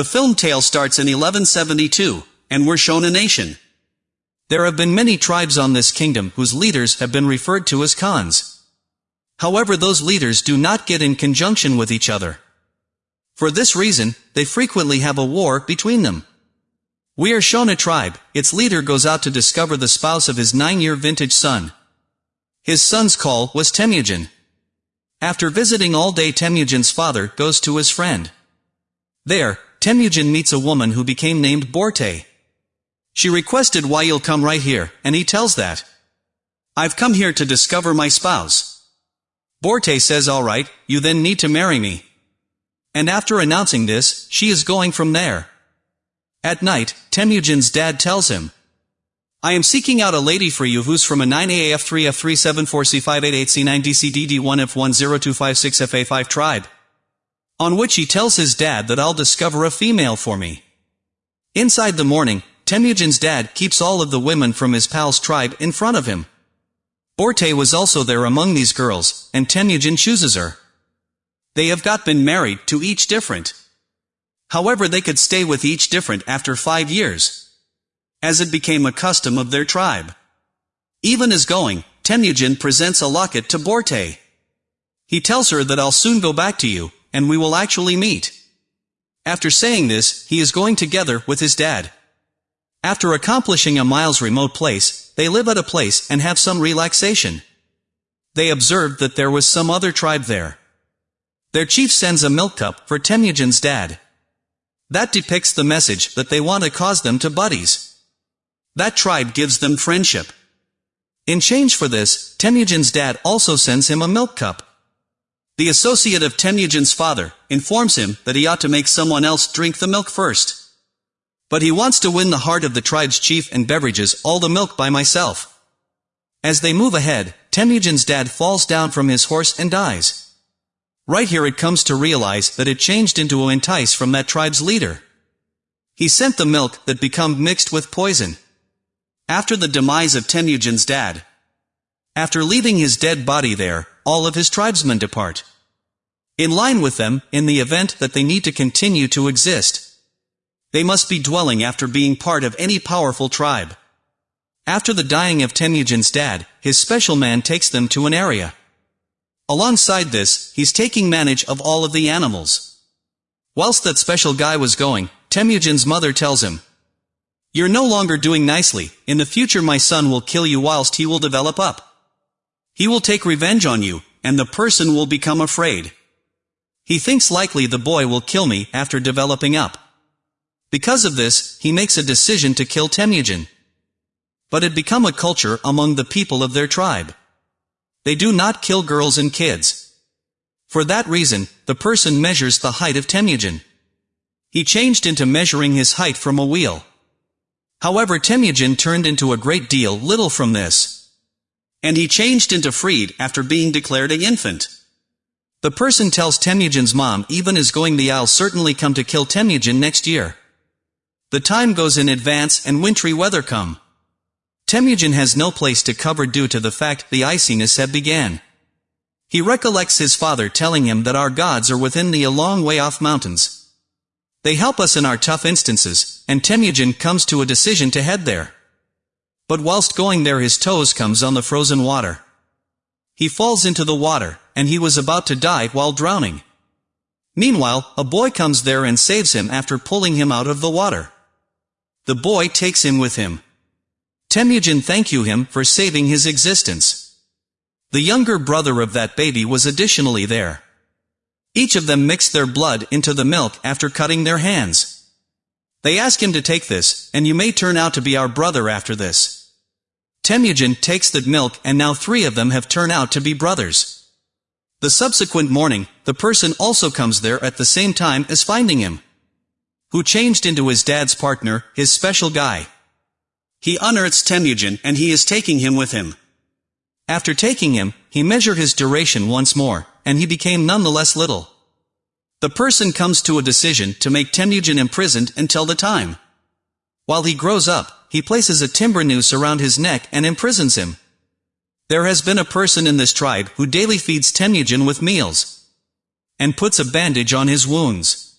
The film tale starts in 1172, and we're shown a nation. There have been many tribes on this kingdom whose leaders have been referred to as Khans. However those leaders do not get in conjunction with each other. For this reason, they frequently have a war between them. We are shown a tribe, its leader goes out to discover the spouse of his nine-year vintage son. His son's call was Temujin. After visiting all day Temujin's father goes to his friend. There, Temujin meets a woman who became named Borte. She requested why you'll come right here, and he tells that. I've come here to discover my spouse. Borte says alright, you then need to marry me. And after announcing this, she is going from there. At night, Temujin's dad tells him, I am seeking out a lady for you who's from a 9AF3F374C588C9DCDD1F10256FA5 tribe. On which he tells his dad that I'll discover a female for me. Inside the morning, Temujin's dad keeps all of the women from his pal's tribe in front of him. Borte was also there among these girls, and Temujin chooses her. They have got been married to each different. However they could stay with each different after five years. As it became a custom of their tribe. Even as going, Temujin presents a locket to Borte. He tells her that I'll soon go back to you, and we will actually meet. After saying this, he is going together with his dad. After accomplishing a miles remote place, they live at a place and have some relaxation. They observed that there was some other tribe there. Their chief sends a milk cup for Temujin's dad. That depicts the message that they want to cause them to buddies. That tribe gives them friendship. In change for this, Temujin's dad also sends him a milk cup. The associate of Temujin's father informs him that he ought to make someone else drink the milk first. But he wants to win the heart of the tribe's chief and beverages all the milk by myself. As they move ahead, Temujin's dad falls down from his horse and dies. Right here it comes to realize that it changed into a entice from that tribe's leader. He sent the milk that become mixed with poison. After the demise of Temujin's dad. After leaving his dead body there, all of his tribesmen depart. In line with them, in the event that they need to continue to exist. They must be dwelling after being part of any powerful tribe. After the dying of Temujin's dad, his special man takes them to an area. Alongside this, he's taking manage of all of the animals. Whilst that special guy was going, Temujin's mother tells him, You're no longer doing nicely, in the future my son will kill you whilst he will develop up. He will take revenge on you, and the person will become afraid. He thinks likely the boy will kill me after developing up. Because of this, he makes a decision to kill Temujin. But it become a culture among the people of their tribe. They do not kill girls and kids. For that reason, the person measures the height of Temujin. He changed into measuring his height from a wheel. However Temujin turned into a great deal little from this. And he changed into freed after being declared a infant. The person tells Temujin's mom even is going the I'll certainly come to kill Temujin next year. The time goes in advance and wintry weather come. Temujin has no place to cover due to the fact the iciness had began. He recollects his father telling him that our gods are within the a long way off mountains. They help us in our tough instances, and Temujin comes to a decision to head there. But whilst going there his toes comes on the frozen water. He falls into the water, and he was about to die while drowning. Meanwhile, a boy comes there and saves him after pulling him out of the water. The boy takes him with him. Temujin thank you him for saving his existence. The younger brother of that baby was additionally there. Each of them mixed their blood into the milk after cutting their hands. They ask him to take this, and you may turn out to be our brother after this. Temujin takes the milk and now three of them have turned out to be brothers. The subsequent morning, the person also comes there at the same time as finding him. Who changed into his dad's partner, his special guy. He unearths Temujin and he is taking him with him. After taking him, he measured his duration once more, and he became nonetheless little. The person comes to a decision to make Temujin imprisoned until the time. While he grows up, he places a timber noose around his neck and imprisons him. There has been a person in this tribe who daily feeds Temujin with meals and puts a bandage on his wounds.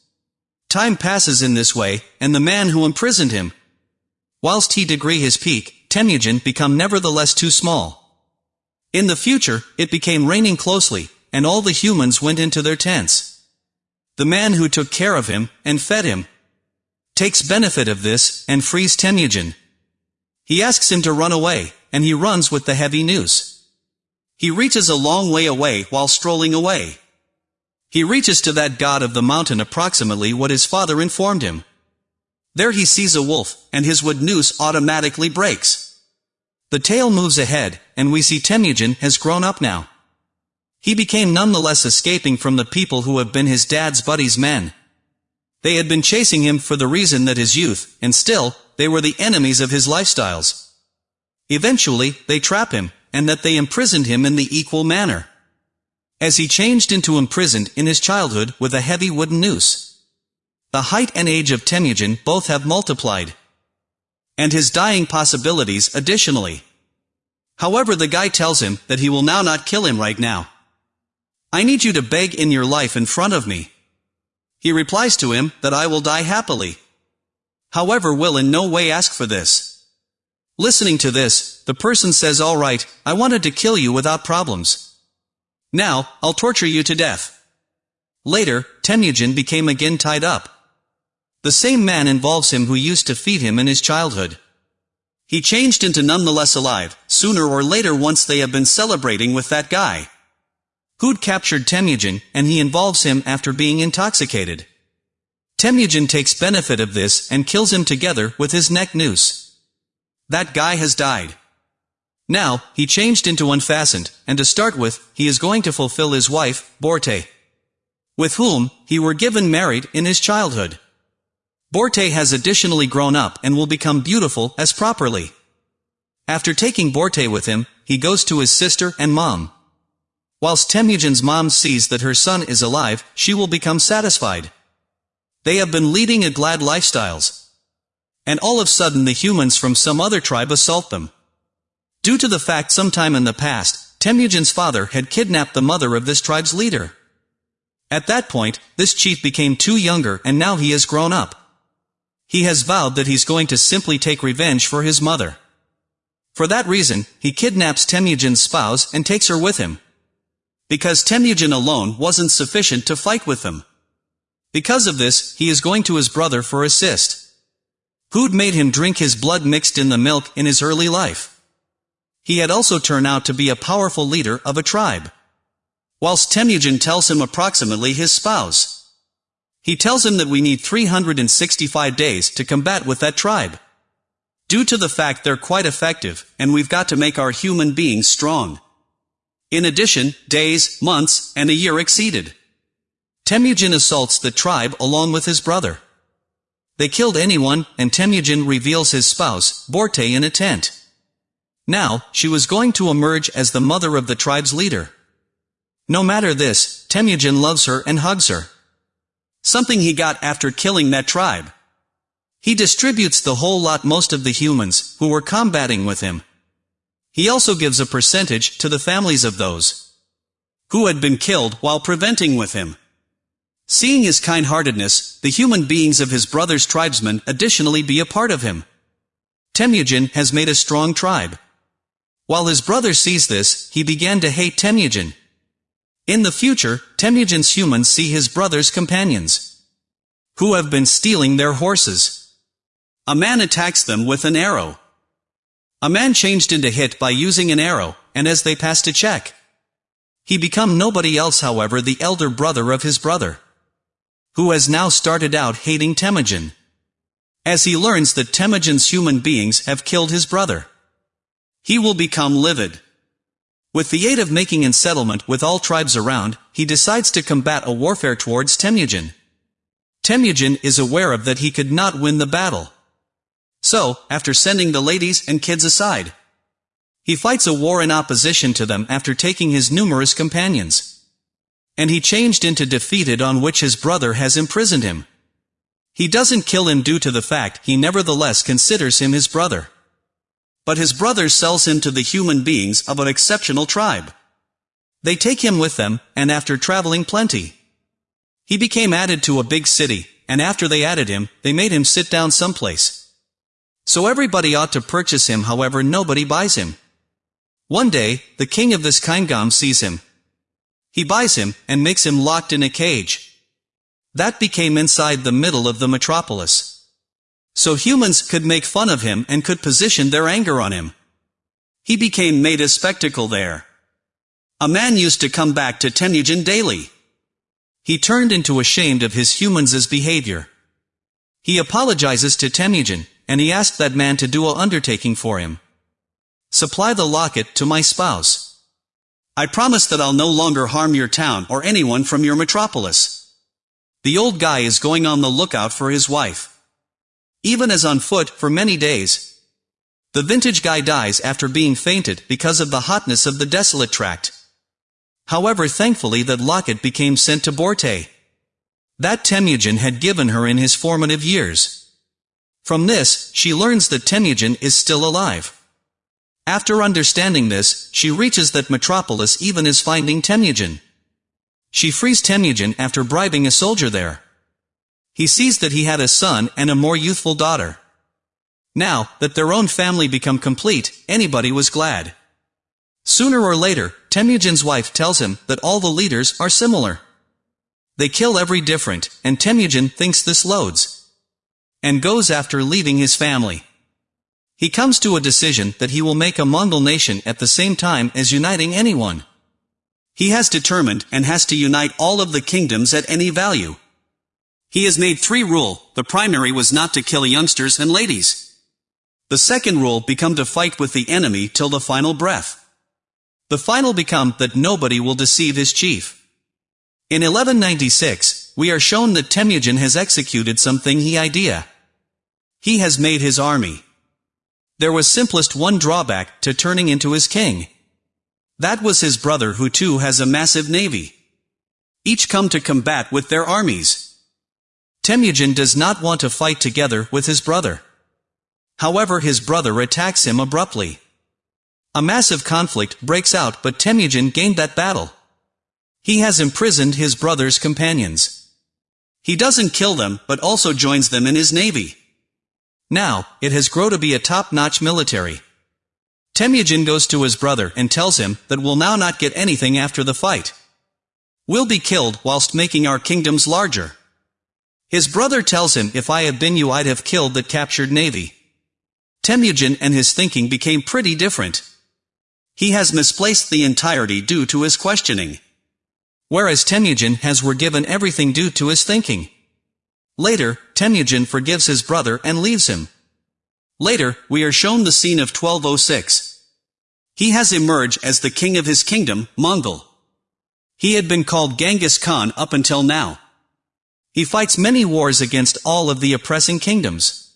Time passes in this way, and the man who imprisoned him, whilst he degree his peak, Temujin become nevertheless too small. In the future, it became raining closely, and all the humans went into their tents. The man who took care of him, and fed him, takes benefit of this, and frees Temujin. He asks him to run away, and he runs with the heavy noose. He reaches a long way away while strolling away. He reaches to that god of the mountain approximately what his father informed him. There he sees a wolf, and his wood noose automatically breaks. The tail moves ahead, and we see Temujin has grown up now. He became nonetheless escaping from the people who have been his dad's buddies men. They had been chasing him for the reason that his youth, and still, they were the enemies of his lifestyles. Eventually, they trap him, and that they imprisoned him in the equal manner as he changed into imprisoned in his childhood with a heavy wooden noose. The height and age of Temujin both have multiplied. And his dying possibilities additionally. However the guy tells him that he will now not kill him right now. I need you to beg in your life in front of me. He replies to him that I will die happily. However will in no way ask for this. Listening to this, the person says alright, I wanted to kill you without problems. Now, I'll torture you to death. Later, Temujin became again tied up. The same man involves him who used to feed him in his childhood. He changed into nonetheless alive, sooner or later once they have been celebrating with that guy. Hood captured Temujin, and he involves him after being intoxicated. Temujin takes benefit of this and kills him together with his neck noose. That guy has died. Now, he changed into unfastened, and to start with, he is going to fulfill his wife, Borte. With whom, he were given married in his childhood. Borte has additionally grown up and will become beautiful as properly. After taking Borte with him, he goes to his sister and mom. Whilst Temujin's mom sees that her son is alive, she will become satisfied. They have been leading a glad lifestyles. And all of sudden the humans from some other tribe assault them. Due to the fact sometime in the past, Temujin's father had kidnapped the mother of this tribe's leader. At that point, this chief became too younger and now he has grown up. He has vowed that he's going to simply take revenge for his mother. For that reason, he kidnaps Temujin's spouse and takes her with him. Because Temujin alone wasn't sufficient to fight with them. Because of this, he is going to his brother for assist. Who'd made him drink his blood mixed in the milk in his early life. He had also turned out to be a powerful leader of a tribe. Whilst Temujin tells him approximately his spouse. He tells him that we need 365 days to combat with that tribe. Due to the fact they're quite effective, and we've got to make our human beings strong. In addition, days, months, and a year exceeded. Temujin assaults the tribe along with his brother. They killed anyone, and Temujin reveals his spouse, Borte in a tent. Now, she was going to emerge as the mother of the tribe's leader. No matter this, Temujin loves her and hugs her. Something he got after killing that tribe. He distributes the whole lot most of the humans, who were combating with him. He also gives a percentage to the families of those who had been killed while preventing with him. Seeing his kind-heartedness, the human beings of his brother's tribesmen additionally be a part of him. Temujin has made a strong tribe. While his brother sees this, he began to hate Temujin. In the future, Temujin's humans see his brother's companions, who have been stealing their horses. A man attacks them with an arrow. A man changed into hit by using an arrow, and as they passed a check. He become nobody else however the elder brother of his brother, who has now started out hating Temujin. As he learns that Temujin's human beings have killed his brother. He will become livid. With the aid of making a settlement with all tribes around, he decides to combat a warfare towards Temujin. Temujin is aware of that he could not win the battle. So, after sending the ladies and kids aside, he fights a war in opposition to them after taking his numerous companions. And he changed into defeated on which his brother has imprisoned him. He doesn't kill him due to the fact he nevertheless considers him his brother. But his brother sells him to the human beings of an exceptional tribe. They take him with them, and after traveling plenty, He became added to a big city, and after they added him, they made him sit down someplace. So everybody ought to purchase him however nobody buys him. One day, the king of this kingdom sees him. He buys him, and makes him locked in a cage. That became inside the middle of the metropolis. So humans could make fun of him and could position their anger on him. He became made a spectacle there. A man used to come back to Temujin daily. He turned into ashamed of his humans' behavior. He apologizes to Temujin, and he asked that man to do a undertaking for him. Supply the locket to my spouse. I promise that I'll no longer harm your town or anyone from your metropolis. The old guy is going on the lookout for his wife. Even as on foot for many days. The vintage guy dies after being fainted because of the hotness of the desolate tract. However thankfully that locket became sent to Borte. That Temujin had given her in his formative years. From this, she learns that Temujin is still alive. After understanding this, she reaches that Metropolis even is finding Temujin. She frees Temujin after bribing a soldier there. He sees that he had a son and a more youthful daughter. Now, that their own family become complete, anybody was glad. Sooner or later, Temujin's wife tells him that all the leaders are similar. They kill every different, and Temujin thinks this loads. And goes after leaving his family. He comes to a decision that he will make a Mongol nation at the same time as uniting anyone. He has determined and has to unite all of the kingdoms at any value. He has made three rule, the primary was not to kill youngsters and ladies. The second rule become to fight with the enemy till the final breath. The final become that nobody will deceive his chief. In 1196, we are shown that Temujin has executed something he idea. He has made his army. There was simplest one drawback to turning into his king. That was his brother who too has a massive navy. Each come to combat with their armies. Temujin does not want to fight together with his brother. However his brother attacks him abruptly. A massive conflict breaks out but Temujin gained that battle. He has imprisoned his brother's companions. He doesn't kill them, but also joins them in his navy. Now, it has grown to be a top-notch military. Temujin goes to his brother and tells him that we'll now not get anything after the fight. We'll be killed whilst making our kingdoms larger. His brother tells him if I had been you I'd have killed that captured navy. Temujin and his thinking became pretty different. He has misplaced the entirety due to his questioning. Whereas Temujin has were given everything due to his thinking. Later, Temujin forgives his brother and leaves him. Later, we are shown the scene of 1206. He has emerged as the king of his kingdom, Mongol. He had been called Genghis Khan up until now. He fights many wars against all of the oppressing kingdoms.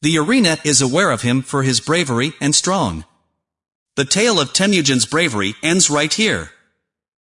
The arena is aware of him for his bravery and strong. The tale of Temujin's bravery ends right here.